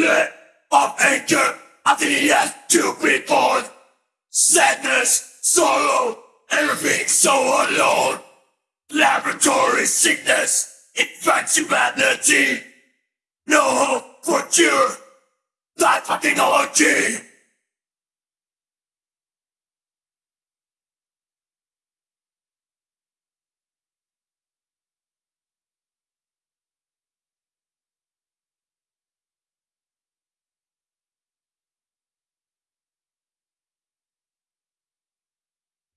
Let of anger has to be born. Sadness, sorrow, everything so alone. Laboratory sickness infects humanity. No hope for cure. That technology.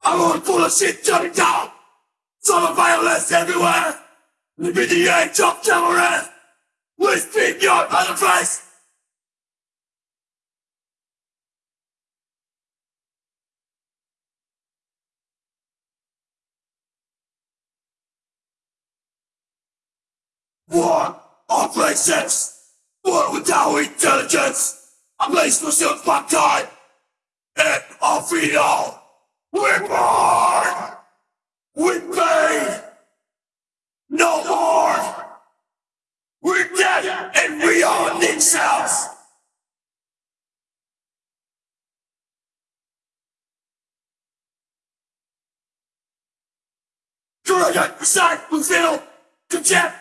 I want full of shit turning down. of violence everywhere. Live in the age of terror. We speak your mother face. War of races. War without intelligence. A place for self-mankind. End of it all. We're born with pain. No more. We're dead and we are themselves. Contempt.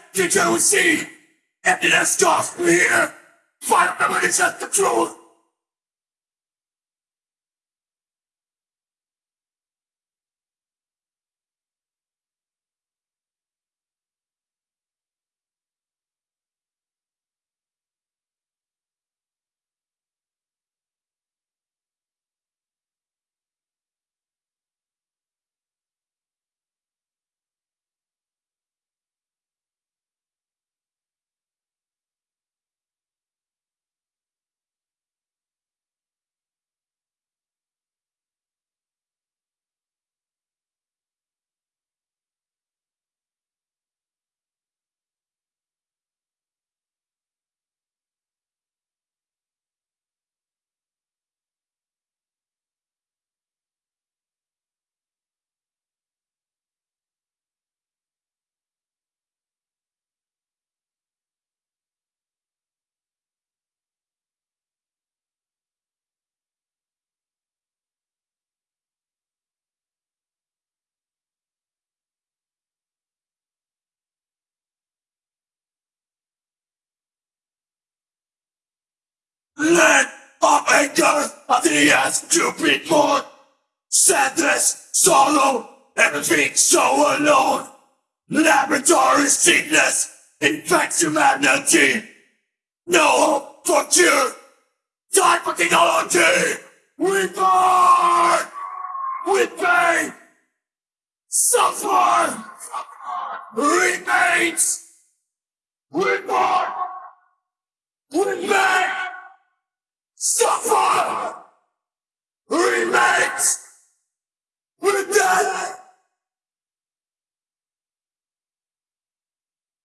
Emptiness me here. Final memories of the truth. Let of anger to be born. Sadness, sorrow, everything so alone. Laboratory sickness infects humanity. No hope for cure. Die for technology. We burn with pain. Suffer remains. We burn. Suffer!